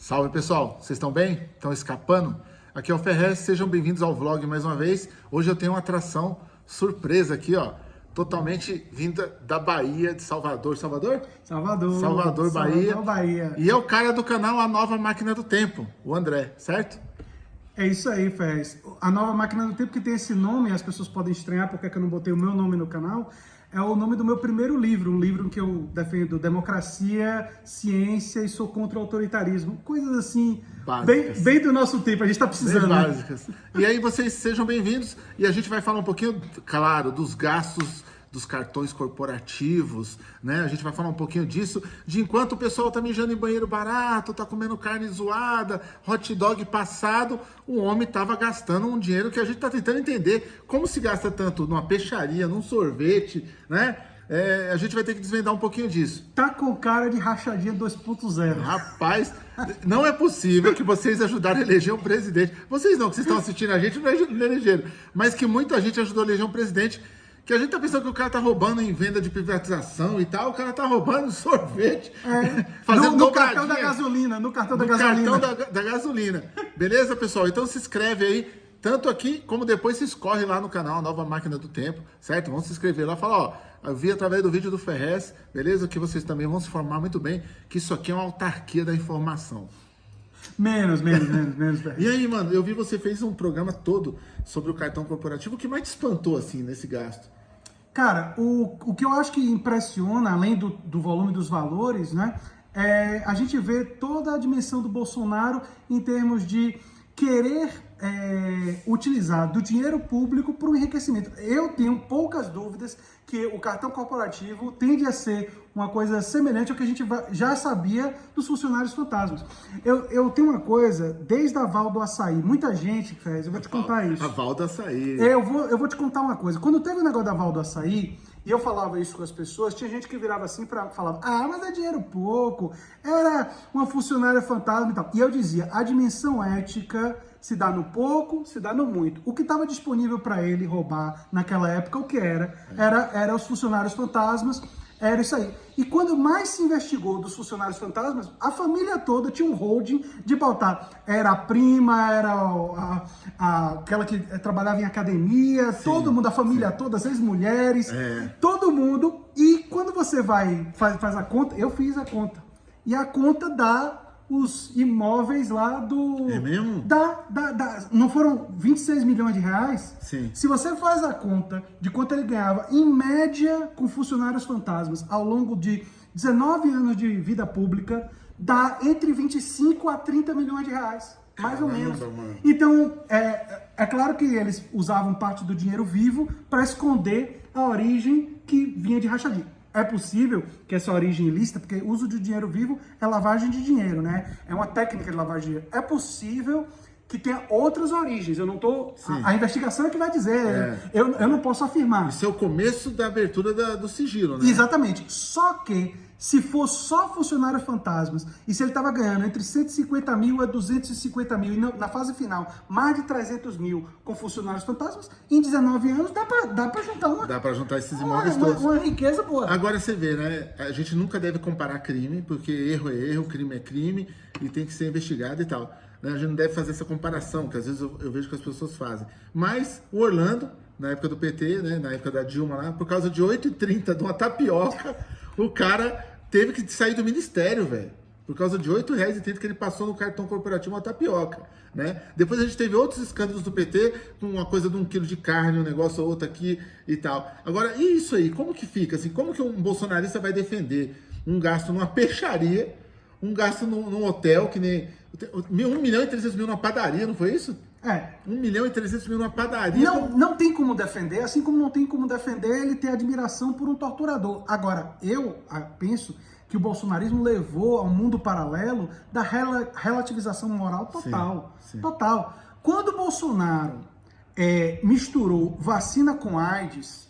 Salve pessoal, vocês estão bem? Estão escapando? Aqui é o Ferrez, sejam bem-vindos ao vlog mais uma vez. Hoje eu tenho uma atração surpresa aqui, ó. Totalmente vinda da Bahia, de Salvador. Salvador? Salvador. Salvador, Bahia. Salvador, Bahia. E é o cara do canal A Nova Máquina do Tempo, o André, certo? É isso aí, Ferrez. A nova máquina do tempo que tem esse nome, as pessoas podem estranhar porque é que eu não botei o meu nome no canal, é o nome do meu primeiro livro, um livro que eu defendo democracia, ciência e sou contra o autoritarismo. Coisas assim, bem, bem, do nosso tempo, a gente está precisando. Bem né? básicas. Né? E aí vocês sejam bem-vindos e a gente vai falar um pouquinho, claro, dos gastos dos cartões corporativos, né? A gente vai falar um pouquinho disso, de enquanto o pessoal tá mijando em banheiro barato, tá comendo carne zoada, hot dog passado, o homem tava gastando um dinheiro que a gente tá tentando entender como se gasta tanto numa peixaria, num sorvete, né? É, a gente vai ter que desvendar um pouquinho disso. Tá com cara de rachadinha 2.0. Rapaz, não é possível que vocês ajudaram a eleger um presidente. Vocês não, que vocês estão assistindo a gente, não elegeram. Mas que muita gente ajudou a eleger um presidente que a gente tá pensando que o cara tá roubando em venda de privatização e tal, o cara tá roubando sorvete, é. fazendo no, no cartão da gasolina, no cartão da no gasolina. cartão da, da gasolina. Beleza, pessoal? Então se inscreve aí, tanto aqui como depois se escorre lá no canal Nova Máquina do Tempo, certo? Vão se inscrever lá, falar, ó, eu vi através do vídeo do Ferrez, beleza? Que vocês também vão se informar muito bem que isso aqui é uma autarquia da informação. Menos, menos, menos, menos. e aí, mano, eu vi você fez um programa todo sobre o cartão corporativo. O que mais te espantou, assim, nesse gasto? Cara, o, o que eu acho que impressiona, além do, do volume dos valores, né, é a gente vê toda a dimensão do Bolsonaro em termos de querer é, utilizar do dinheiro público para o enriquecimento. Eu tenho poucas dúvidas que o cartão corporativo tende a ser uma coisa semelhante ao que a gente já sabia dos funcionários fantasmas. Eu, eu tenho uma coisa, desde a Val do Açaí, muita gente fez, eu vou te contar isso. A Val do Açaí. Eu vou, eu vou te contar uma coisa. Quando teve o negócio da Val do Açaí, e eu falava isso com as pessoas, tinha gente que virava assim para falar, ah, mas é dinheiro pouco, era uma funcionária fantasma e tal. E eu dizia, a dimensão ética se dá no pouco, se dá no muito. O que estava disponível para ele roubar naquela época, o que era? Era, era os funcionários fantasmas, era isso aí. E quando mais se investigou dos funcionários fantasmas, a família toda tinha um holding de pautar. Era a prima, era a, a, aquela que trabalhava em academia, sim, todo mundo, a família sim. toda, as ex-mulheres, é. todo mundo. E quando você vai, faz, faz a conta, eu fiz a conta. E a conta dá os imóveis lá do... É mesmo? Da, da, da, não foram 26 milhões de reais? Sim. Se você faz a conta de quanto ele ganhava, em média, com funcionários fantasmas, ao longo de 19 anos de vida pública, dá entre 25 a 30 milhões de reais. Mais Caramba, ou menos. Mano. Então, é, é claro que eles usavam parte do dinheiro vivo para esconder a origem que vinha de rachadinha. É possível que essa origem ilícita, porque uso de dinheiro vivo é lavagem de dinheiro, né? É uma técnica de lavagem de dinheiro. É possível que tenha outras origens. Eu não tô. A, a, investigação é que vai dizer. É. Eu, eu não posso afirmar. Isso é o começo da abertura da, do sigilo, né? Exatamente. Só que se for só funcionários fantasmas, e se ele estava ganhando entre 150 mil a 250 mil, e na fase final, mais de 300 mil com funcionários fantasmas, em 19 anos dá para dá pra juntar uma... Dá para juntar esses imóveis uma, todos. Uma, uma riqueza boa. Agora você vê, né? A gente nunca deve comparar crime, porque erro é erro, crime é crime, e tem que ser investigado e tal. Né? A gente não deve fazer essa comparação, que às vezes eu, eu vejo que as pessoas fazem. Mas o Orlando, na época do PT, né? na época da Dilma lá, por causa de 8,30 de uma tapioca, o cara teve que sair do ministério, velho. Por causa de R$ 8,30 que ele passou no cartão corporativo uma tapioca, né? Depois a gente teve outros escândalos do PT, com uma coisa de um quilo de carne, um negócio ou outro aqui e tal. Agora, e isso aí? Como que fica? Assim, como que um bolsonarista vai defender um gasto numa peixaria, um gasto num, num hotel, que nem... 1 milhão e 300 mil numa padaria, não foi isso? É. 1 milhão e 300 mil numa padaria. Não, não tem como defender, assim como não tem como defender ele ter admiração por um torturador. Agora, eu ah, penso que o bolsonarismo levou ao mundo paralelo da rel relativização moral total. Sim, sim. Total. Quando o Bolsonaro é, misturou vacina com AIDS,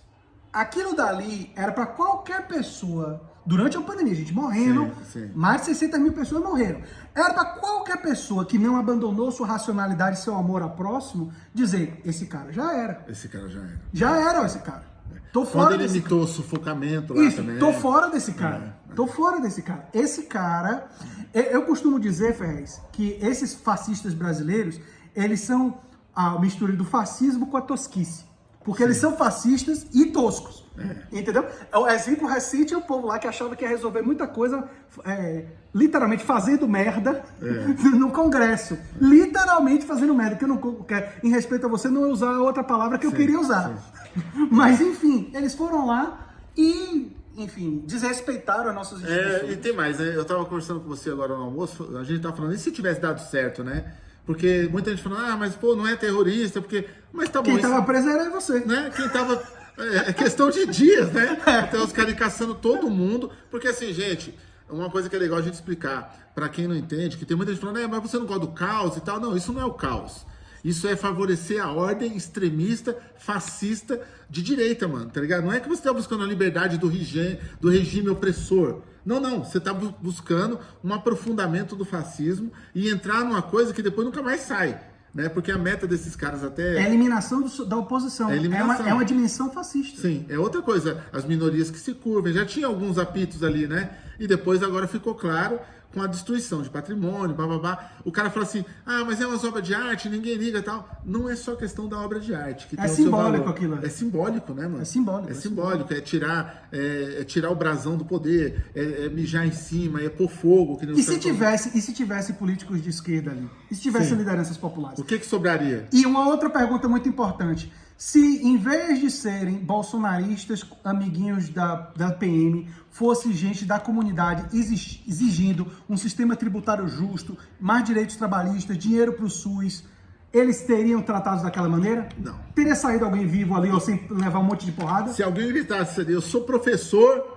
aquilo dali era para qualquer pessoa durante a pandemia, gente morrendo, sim, sim. mais de 60 mil pessoas morreram. Era para qualquer pessoa que não abandonou sua racionalidade e seu amor ao próximo dizer, esse cara já era. Esse cara já era. Já era esse cara. Tô fora Quando ele desse imitou o sufocamento lá Isso, também. tô fora desse cara. Tô fora desse cara. Esse cara, eu, eu costumo dizer, Ferrez, que esses fascistas brasileiros, eles são a mistura do fascismo com a tosquice. Porque eles são fascistas e toscos. Entendeu? O exemplo recente é o povo lá que achava que ia resolver muita coisa, é, literalmente fazendo merda no Congresso. Literalmente fazendo merda. Que eu não, que, em respeito a você, não ia usar outra palavra que eu queria usar. Mas, enfim, eles foram lá e, enfim, desrespeitaram as nossas instituições. É, e tem mais, né? Eu tava conversando com você agora no almoço, a gente tava falando, e se tivesse dado certo, né? Porque muita gente falando, ah, mas pô, não é terrorista, porque. Mas tá bom. Quem isso- tava preso era você. né? Quem tava. É é questão de dias, né? Até os caras caçando todo mundo. Porque assim, gente, uma coisa que é legal a gente explicar pra quem não entende, que tem muita gente falando, é, mas você não gosta do caos e tal. Não, isso não é o caos. Isso é favorecer a ordem extremista, fascista de direita, mano, tá ligado? Não é que você tá buscando a liberdade do regime, do regime opressor. Não, não. Você tá bu- buscando um aprofundamento do fascismo e entrar numa coisa que depois nunca mais sai. Né? Porque a meta desses caras até. É a eliminação do- da oposição. É É, eliminação. uma, é uma dimensão fascista. Sim, é outra coisa. As minorias que se curvem. Já tinha alguns apitos ali, né? E depois agora ficou claro com a destruição de patrimônio, bababá. O cara fala assim: ah, mas é umas obras de arte, ninguém liga e tal. Não é só questão da obra de arte. Que É simbólico aquilo, né? É simbólico, né, mano? É simbólico, É é simbólico. É tirar, é, é tirar o brasão do poder, é, é mijar em cima, é pôr fogo. Que nem E se tivesse, e se tivesse políticos de esquerda ali? E se tivesse Sim. lideranças populares? O que, que sobraria? E uma outra pergunta muito importante. Se em vez de serem bolsonaristas, amiguinhos da, da PM, fosse gente da comunidade exi- exigindo um sistema tributário justo, mais direitos trabalhistas, dinheiro para o SUS, eles teriam tratados daquela maneira? Não. Teria saído alguém vivo ali ou sem levar um monte de porrada? Se alguém gritasse eu sou professor,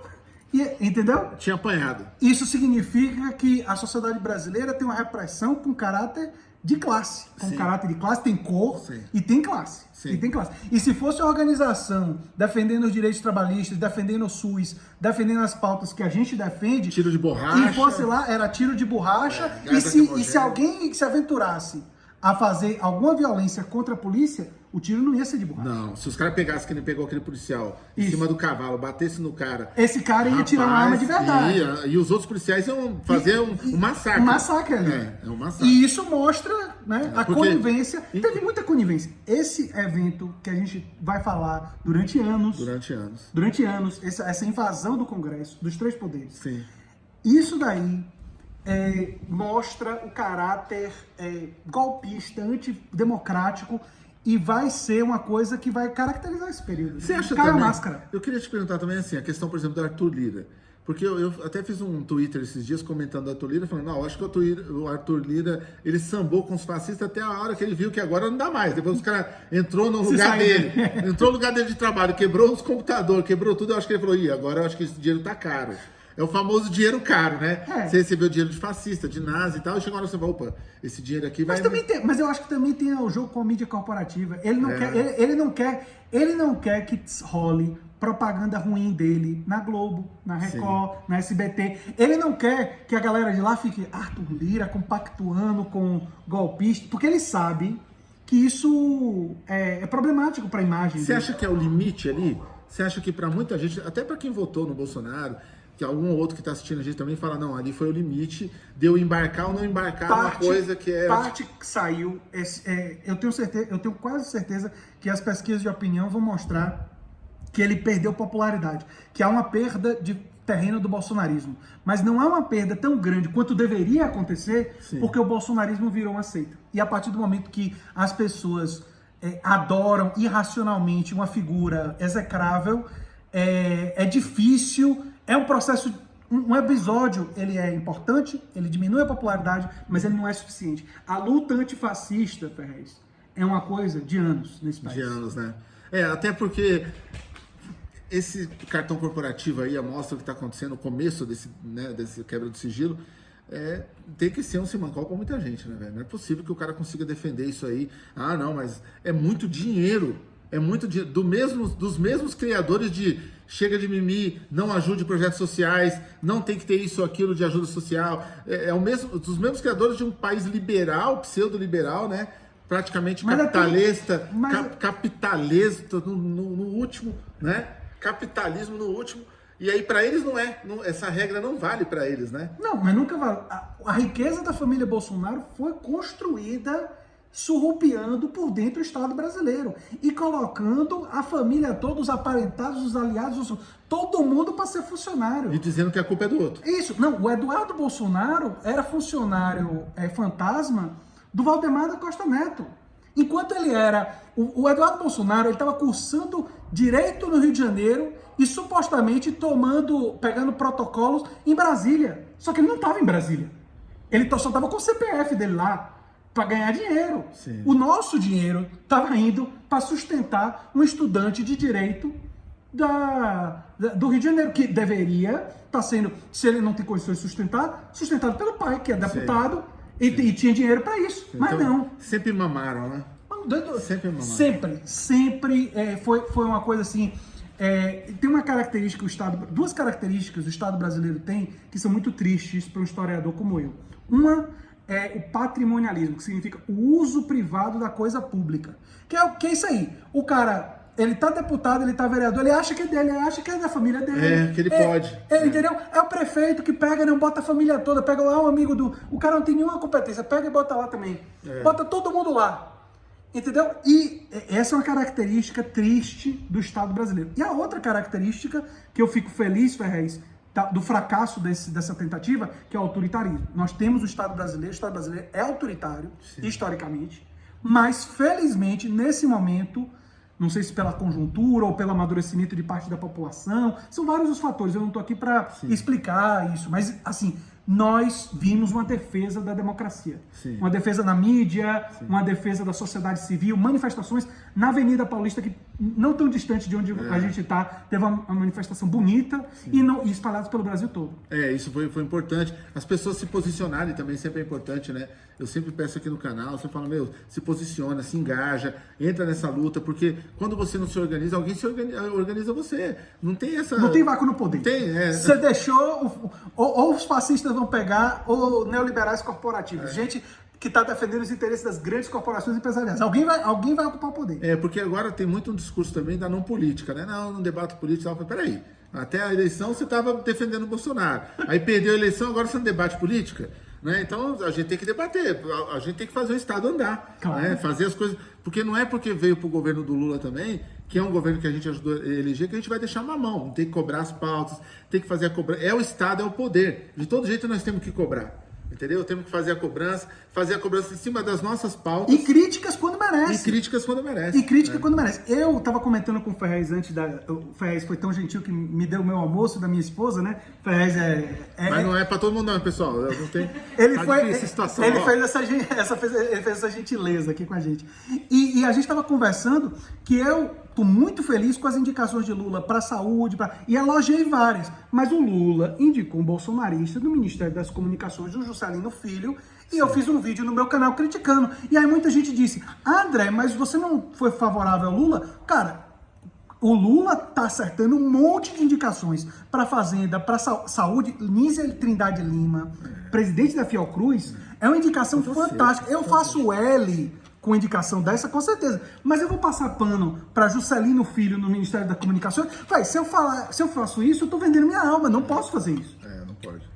E, entendeu? tinha apanhado. Isso significa que a sociedade brasileira tem uma repressão com caráter de classe. Com Sim. caráter de classe, tem cor Sim. e tem classe. Sim. E tem classe. E se fosse uma organização defendendo os direitos trabalhistas, defendendo o SUS, defendendo as pautas que a gente defende, Tiro de borracha. e fosse lá, era tiro de borracha, É, e, se, e se alguém se aventurasse a fazer alguma violência contra a polícia, o tiro não ia ser de borracha. Não, se os caras pegassem que ele pegou aquele policial em Isso. cima do cavalo, batesse no cara. Esse cara ia tirar uma rapaz, arma de verdade. ia, e os outros policiais iam fazer um, um massacre. Um massacre ali. É, é um massacre. E isso mostra né, a porque- conivência. Teve muita conivência. Esse evento que a gente vai falar durante anos, Durante anos. durante anos, essa, essa invasão do Congresso, dos três poderes, Sim. isso daí é, mostra o caráter é, golpista, antidemocrático e vai ser uma coisa que vai caracterizar esse período. Você acha Cai a também, máscara. Eu queria te perguntar também assim, a questão, por exemplo, do Arthur Lira. Porque eu, eu até fiz um Twitter esses dias comentando do Arthur Lira, falando, não, eu acho que o Arthur, Lira- o ele sambou com os fascistas até a hora que ele viu que agora não dá mais. Depois os caras entrou no lugar dele, entrou no lugar dele de trabalho, quebrou os computadores, quebrou tudo, eu acho que ele falou, ih, agora eu acho que esse dinheiro tá caro. É o famoso dinheiro caro, né? É. Você recebeu dinheiro de fascista, de nazi e tal, e chegou uma hora você fala, opa, esse dinheiro aqui vai... Mas, também tem, mas eu acho que também tem o jogo com a mídia corporativa. Ele não, É. quer, ele, ele não quer, ele não quer que role propaganda ruim dele na Globo, na Record, na SBT. Ele não quer que a galera de lá fique Arthur Lira compactuando com golpista, porque ele sabe que isso é, é problemático para a imagem Você dele. acha que é o limite ali? Você acha que para muita gente, até para quem votou no Bolsonaro, que algum outro que está assistindo a gente também fala, não, ali foi o limite de eu embarcar ou não embarcar numa coisa que é. parte que saiu, esse- é, eu tenho certeza, eu tenho quase certeza que as pesquisas de opinião vão mostrar que ele perdeu popularidade, que há uma perda de terreno do bolsonarismo, mas não há uma perda tão grande quanto deveria acontecer, Sim. porque o bolsonarismo virou uma seita. E a partir do momento que as pessoas é, adoram irracionalmente uma figura execrável, é, é difícil, é um processo um episódio, ele é importante, ele diminui a popularidade, mas ele não é suficiente. A luta antifascista, Ferrez, é uma coisa de anos nesse país. de anos, né? É, até porque esse cartão corporativo aí mostra o que está acontecendo no começo desse, né, desse quebra de sigilo. É, tem que ser um simancol para muita gente, né, velho? Não é possível que o cara consiga defender isso aí. Ah, não, mas é muito dinheiro. É muito dinheiro. Do mesmo, dos mesmos criadores de chega de mimi, não ajude projetos sociais, não tem que ter isso ou aquilo de ajuda social. É, é o mesmo, dos mesmos criadores de um país liberal, pseudo-liberal, né? praticamente Mas capitalista, tudo- mas- cap- capitalista no, no- no último, né? Capitalismo no último. E aí para eles não é, não- essa regra não vale para eles, né? Não, mas nunca vai. A, a riqueza da família Bolsonaro foi construída surrupiando por dentro do Estado brasileiro e colocando a família toda, os aparentados, os aliados, os- todo mundo para ser funcionário. E dizendo que a culpa é do outro. Isso, não, o Eduardo Bolsonaro era funcionário é, fantasma do Valdemar da Costa Neto. Enquanto ele era. O, o Eduardo Bolsonaro ele estava cursando direito no Rio de Janeiro e supostamente tomando, pegando protocolos em Brasília. Só que ele não estava em Brasília. Ele só estava com o CPF dele lá para ganhar dinheiro. Sim. O nosso dinheiro estava indo para sustentar um estudante de direito da, da- do Rio de Janeiro, que deveria estar sendo, se ele não tem condições de sustentar, sustentado pelo pai, que é deputado, e, e tinha dinheiro para isso. Mas Então, não. Sempre mamaram, né? Sempre. Sempre, sempre é, foi, foi uma coisa assim. é, tem uma característica, o Estado, duas características o Estado brasileiro tem que são muito tristes para um historiador como eu. Uma é o patrimonialismo, que significa o uso privado da coisa pública. Que é, o- que é isso aí. O cara, ele tá deputado, ele tá vereador, ele acha que é dele, ele acha que é da família dele. É, que ele pode. É, É. entendeu? É o prefeito que pega, não bota a família toda, pega lá um amigo do. O cara não tem nenhuma competência, pega e bota lá também. É. Bota todo mundo lá. Entendeu? E essa é uma característica triste do Estado brasileiro. E a outra característica que eu fico feliz, Ferrez, do fracasso desse- dessa tentativa, que é o autoritarismo. Nós temos o Estado brasileiro, o Estado brasileiro é autoritário, historicamente, mas felizmente, nesse momento, não sei se pela conjuntura ou pelo amadurecimento de parte da população, são vários os fatores, eu não estou aqui para explicar isso, mas assim, nós vimos uma defesa da democracia. Sim. Uma defesa na mídia, uma defesa da sociedade civil, manifestações na Avenida Paulista, que não tão distante de onde a gente está, teve uma, uma manifestação bonita e, não, e espalhadas pelo Brasil todo. É, isso foi, foi importante. As pessoas se posicionarem também sempre é importante, né? Eu sempre peço aqui no canal, você fala, meu, se posiciona, se engaja, entra nessa luta, porque quando você não se organiza, alguém se organiza, organiza você. Não tem essa. Não tem vácuo no poder. Tem, é. Você deixou. Ou, ou os fascistas vão pegar, ou neoliberais corporativos. Gente que está defendendo os interesses das grandes corporações empresariais. Alguém vai, alguém vai ocupar o poder. É, porque agora tem muito um discurso também da não política, né? Não, não debate político. Falei, Peraí, até a eleição você estava defendendo o Bolsonaro. Aí perdeu a eleição, agora você não debate política? Né? Então a gente tem que debater, a, a gente tem que fazer o Estado andar, Claro. né? fazer as coisas. Porque não é porque veio para o governo do Lula também, que é um governo que a gente ajudou a eleger, que a gente vai deixar uma mão. Tem que cobrar as pautas, tem que fazer a cobrança. É o Estado, é o poder. De todo jeito nós temos que cobrar. Entendeu? Temos que fazer a cobrança, fazer a cobrança em cima das nossas pautas E críticas quando e merece. críticas quando merece. E crítica né? quando merece. Eu tava comentando com o Ferrez antes da. O Ferrez foi tão gentil que me deu o meu almoço da minha esposa, né? Ferrez é. é- Mas não é pra todo mundo não, pessoal. Eu não tenho... Ele tá foi. situação, ele ó. fez essa, essa, fez, ele fez essa gentileza aqui com a gente. E, e a gente estava conversando que eu tô muito feliz com as indicações de Lula para saúde, pra, e elogiei várias. Mas o Lula indicou um bolsonarista do Ministério das Comunicações, o Juscelino Filho, e eu fiz um vídeo no meu canal criticando. E aí muita gente disse: André, mas você não foi favorável ao Lula? Cara, o Lula tá acertando um monte de indicações para Fazenda, para saúde. Nízia Trindade Lima, presidente da Fiocruz, é uma indicação fantástica. Eu faço L com indicação dessa, com certeza. Mas eu vou passar pano para Juscelino Filho no Ministério da Comunicação. Vai, se eu falar, se eu faço isso, eu tô vendendo minha alma. Não posso fazer isso. É, não pode.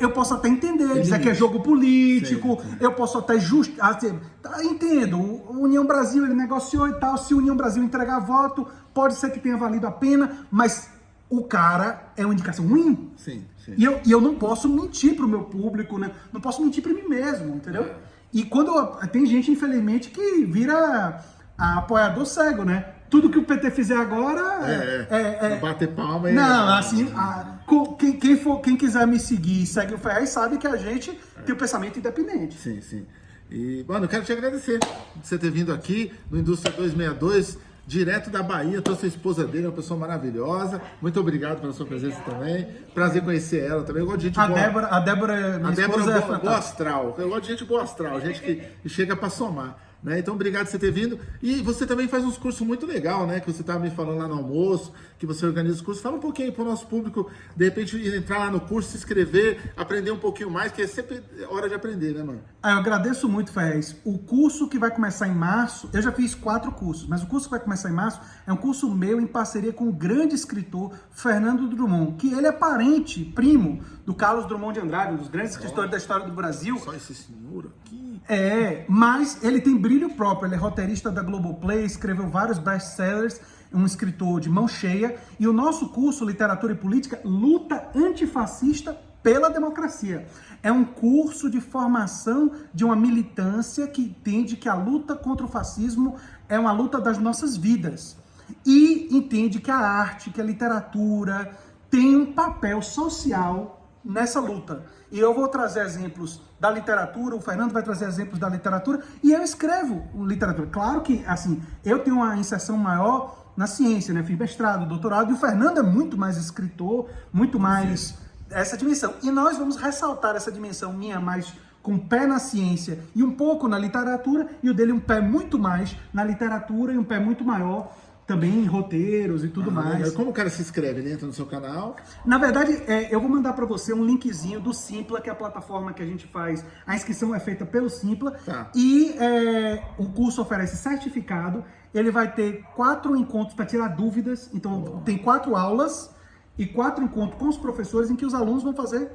Eu posso até entender, dizer limite. que é jogo político, Sim, sim. eu posso até just... assim, tá, entendo, o União Brasil ele negociou e tal, se o União Brasil entregar voto, pode ser que tenha valido a pena, mas o cara é uma indicação ruim. Sim, sim. E eu, e eu não posso mentir pro meu público, né? Não posso mentir pra mim mesmo, entendeu? E quando eu- tem gente, infelizmente, que vira a- apoiador cego, né? Tudo que o PT fizer agora É, é- é- bater palma e... não, assim, a- quem, quem for, quem quiser me seguir e segue o Ferrez sabe que a gente tem o pensamento independente. Sim, sim. E, mano, eu quero te agradecer por você ter vindo aqui no Indústria 262, direto da Bahia. Trouxe a esposa dele, uma pessoa maravilhosa. Muito obrigado pela sua presença também. Prazer conhecer ela também. Eu gosto de gente A boa. Débora, a Débora, minha A Débora é é boa, boa astral. Eu gosto de gente boa astral, gente que, que chega pra somar. Né? Então, obrigado por você ter vindo. E você também faz uns cursos muito legal, né? Que você estava me falando lá no almoço, que você organiza os cursos. Fala um pouquinho para o nosso público, de repente, entrar lá no curso, se inscrever, aprender um pouquinho mais, que é sempre hora de aprender, né, mano? Ah, eu agradeço muito, Ferrez. O curso que vai começar em março, eu já fiz quatro cursos, mas o curso que vai começar em março é um curso meu em parceria com o grande escritor Fernando Drummond, que ele é parente, primo do Carlos Drummond de Andrade, um dos grandes escritores da história do Brasil. Só esse senhor aqui. É, mas ele tem brilho próprio, ele é roteirista da Globoplay, escreveu vários best-sellers, um escritor de mão cheia, e o nosso curso Literatura e Política luta antifascista pela democracia. É um curso de formação de uma militância que entende que a luta contra o fascismo é uma luta das nossas vidas. E entende que a arte, que a literatura tem um papel social nessa luta. E eu vou trazer exemplos da literatura, o Fernando vai trazer exemplos da literatura, e eu escrevo literatura. Claro que, assim, eu tenho uma inserção maior na ciência, né? Fiz mestrado, doutorado, e o Fernando é muito mais escritor, muito mais Sim. essa dimensão. E nós vamos ressaltar essa dimensão minha mais com pé na ciência e um pouco na literatura, e o dele um pé muito mais na literatura e um pé muito maior também em roteiros e tudo ah, mais. Como o cara se inscreve? Ele entra no seu canal? Na verdade, é, eu vou mandar para você um linkzinho do Simpla, que é a plataforma que a gente faz. A inscrição é feita pelo Simpla. Tá. E é, o curso oferece certificado. Ele vai ter quatro encontros para tirar dúvidas. Então, tem quatro aulas e quatro encontros com os professores em que os alunos vão fazer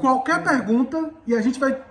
qualquer pergunta e a gente vai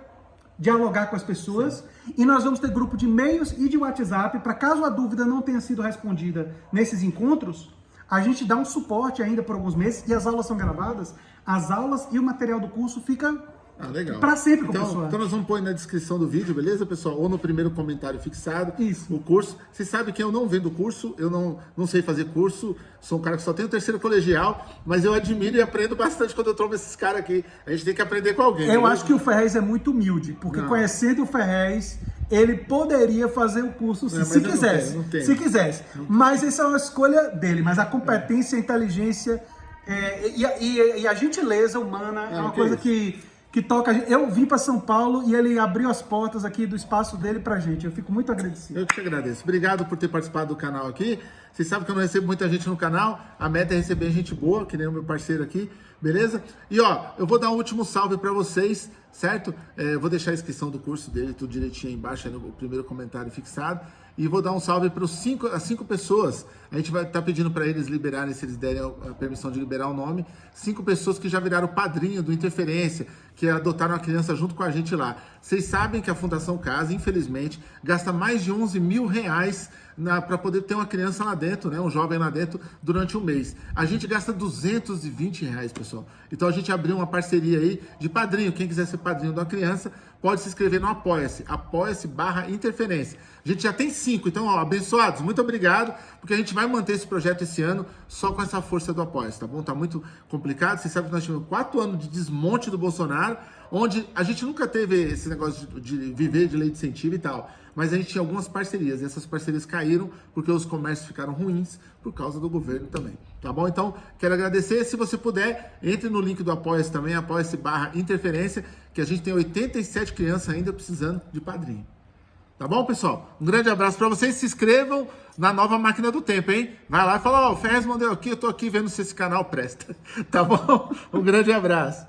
dialogar com as pessoas. Sim. E nós vamos ter grupo de e-mails e de WhatsApp para caso a dúvida não tenha sido respondida nesses encontros, a gente dá um suporte ainda por alguns meses e as aulas são gravadas. As aulas e o material do curso fica ah, legal. Para sempre, então, professor. Então nós vamos pôr na descrição do vídeo, beleza, pessoal? Ou no primeiro comentário fixado. Isso. O curso. Você sabe que eu não vendo curso, eu não, não sei fazer curso, sou um cara que só tem o terceiro colegial, mas eu admiro e aprendo bastante quando eu troco esses caras aqui. A gente tem que aprender com alguém. Eu acho que o Ferrez é muito humilde, porque não. conhecendo o Ferrez, ele poderia fazer o curso se, se quisesse. Não tem, não tem. Se quisesse. Mas essa é uma escolha dele. Mas a competência, a inteligência é, e, e, e, a gentileza humana é, é uma coisa que que toca. Eu vim para São Paulo e ele abriu as portas aqui do espaço dele pra gente. Eu fico muito agradecido. Eu te agradeço. Obrigado por ter participado do canal aqui. Vocês sabem que eu não recebo muita gente no canal. A meta é receber gente boa, que nem o meu parceiro aqui, beleza? E ó, eu vou dar um último salve para vocês, certo? É, vou deixar a inscrição do curso dele tudo direitinho aí embaixo, aí no primeiro comentário fixado. E vou dar um salve para cinco, as cinco pessoas. A gente vai estar tá pedindo para eles liberarem, se eles derem a permissão de liberar o nome. Cinco pessoas que já viraram padrinho do Interferência, que adotaram a criança junto com a gente lá. Vocês sabem que a Fundação Casa, infelizmente, gasta mais de 11 mil reais para poder ter uma criança lá dentro, né, um jovem lá dentro, durante um mês. A gente gasta 220 reais, pessoal. Então a gente abriu uma parceria aí de padrinho. Quem quiser ser padrinho de uma criança, pode se inscrever no Apoia-se. Apoia-se barra interferência. A gente já tem cinco, então, ó, abençoados, muito obrigado, porque a gente vai manter esse projeto esse ano só com essa força do Apoia-se, tá bom? Tá muito complicado. Vocês sabem que nós tivemos quatro anos de desmonte do Bolsonaro, onde a gente nunca teve esse negócio de, de viver de lei de incentivo e tal mas a gente tinha algumas parcerias, e essas parcerias caíram porque os comércios ficaram ruins por causa do governo também, tá bom? Então, quero agradecer, se você puder, entre no link do Apoia-se também, apoia-se barra interferência, que a gente tem 87 crianças ainda precisando de padrinho. Tá bom, pessoal? Um grande abraço para vocês, se inscrevam na nova máquina do tempo, hein? Vai lá e fala, ó, oh, o Ferrez mandou aqui, eu tô aqui vendo se esse canal presta, tá bom? Um grande abraço.